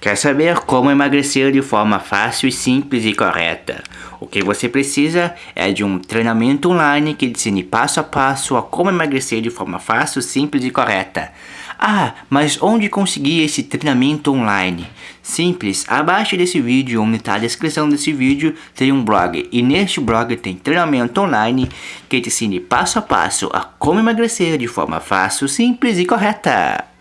Quer saber como emagrecer de forma fácil, simples e correta? O que você precisa é de um treinamento online que ensine passo a passo a como emagrecer de forma fácil, simples e correta. Ah, mas onde conseguir esse treinamento online? Simples, abaixo desse vídeo, onde está a descrição desse vídeo, tem um blog. E neste blog tem treinamento online que te ensine passo a passo a como emagrecer de forma fácil, simples e correta.